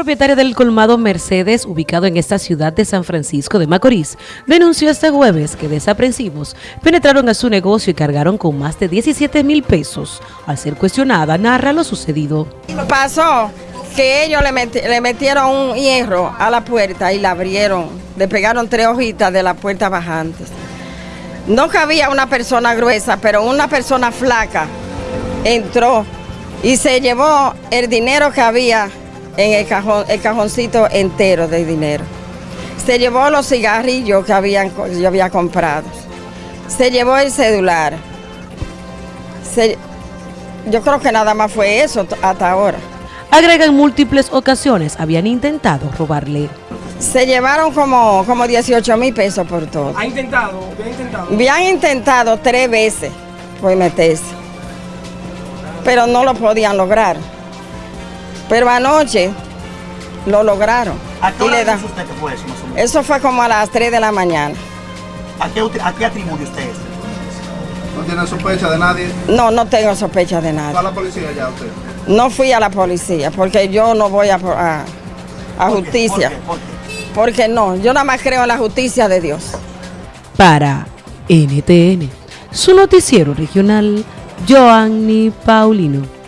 propietaria del colmado Mercedes, ubicado en esta ciudad de San Francisco de Macorís, denunció este jueves que desaprensivos penetraron a su negocio y cargaron con más de 17 mil pesos. Al ser cuestionada, narra lo sucedido. Pasó que ellos le, le, metieron un hierro a la puerta y la abrieron. Le pegaron tres hojitas de la puerta bajantes. No cabía una persona gruesa, pero una persona flaca entró y se llevó el dinero que había en el, cajón, el cajoncito entero de dinero. Se llevó los cigarrillos que habían, yo había comprado. Se llevó el celular. yo creo que nada más fue eso hasta ahora. Agrega en múltiples ocasiones habían intentado robarle. Se llevaron como, como 18 mil pesos por todo. ¿Ha intentado? ¿Habían intentado? Habían intentado tres veces por meterse, pero no lo podían lograr. Pero anoche lo lograron. ¿A qué hora usted que fue eso Eso fue como a las 3 de la mañana. ¿A qué, a qué atribuye usted eso? ¿No tiene sospecha de nadie? No, no tengo sospecha de nadie. ¿Fue a la policía ya usted? No fui a la policía porque yo no voy a, a, a justicia. ¿Por qué? Porque no, yo nada más creo en la justicia de Dios. Para NTN, su noticiero regional, Joanny Paulino.